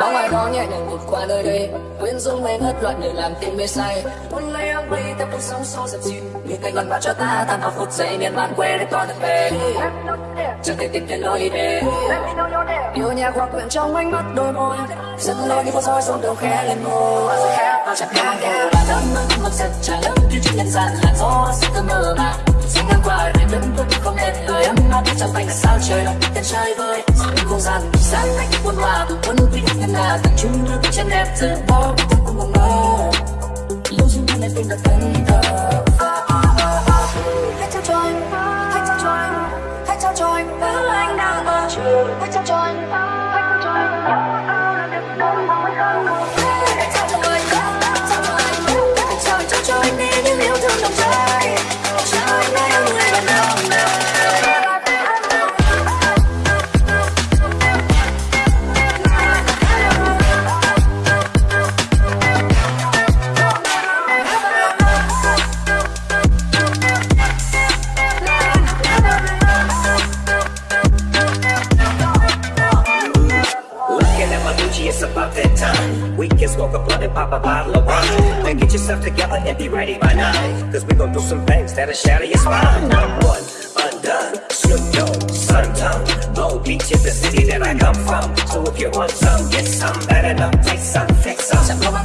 bóng ai đó nhẹ nhàng vụt qua nơi đây, quyến rũ mê ngất loạn để làm tim mê say. Muốn lấy ấm ly theo cuộc sống xô dập dịu nhìn cánh gần bao cho ta tan vào phút giây miền man quê để con được về. Chẳng thể tìm thấy lối để yêu nhạc hoặc quyện trong ánh mắt đôi môi, dẫn lối đi phố soi xuống đầu khẽ lên môi. Chẳng nghe nghe là đắm mực giật trả lắm khi chỉ nhân gian là gió sẽ thơ mơ mà Xin ngang qua để tôi vẫn không nên lời ấm áp chẳng tay là sao trời lòng tên trai vơi Những không gian sáng cách buồn hòa quân quy định ngân nga từng chung nước chân đẹp giờ bỏ tôi cùng mong mơ lưu duyên này tim đã thân thờ hãy trao cho anh hãy trao cho anh hãy trao cho anh thứ anh đang mơ hãy trao cho anh hãy trao cho anh At it's about that time. We can smoke a blunt and pop a bottle of wine. And get yourself together and be ready by nine. Cause we gon' do some things that'll shatter your spine. One, undone, Snoop Dogg, Sun Tongue. Long Beach is the city that I come from. So if you want some, get some. Better not take some, fix some. chẳng có bác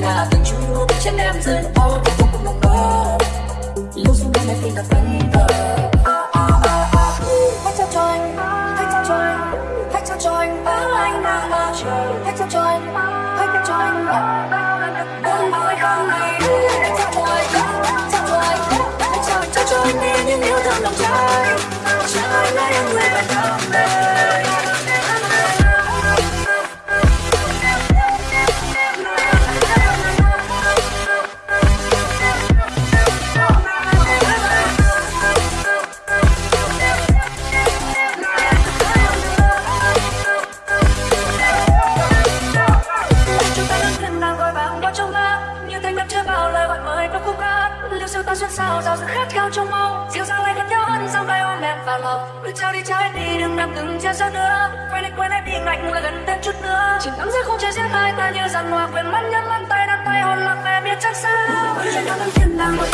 nga từng em giờ bao cái vô cùng mong lưu xuống bên em tim đặt vấn hãy trao cho anh hãy trao cho anh hãy trao cho anh thứ anh đang mơ hãy trao cho anh hãy trao cho anh buồn vui không này hãy trao cho anh trao cho anh hãy trao cho anh đi những yêu thương lòng trái trao anh em người bạn đồng đời xuân sao giao sự khát khao trong mong dịu dàng lại gần nhau hơn dòng tay ôm em vào lòng cứ trao đi trao hết đi đừng nằm từng chia xa nữa. Quay đi quay lại đi lạnh lại gần thêm chút nữa. Chỉ nắm dưới không trời giết hai ta như rằng hòa quyền mắt nhắm mắt tay đặt tay, hôn lặng em biết chắc sao. Chúng ta đang thiên đang gọi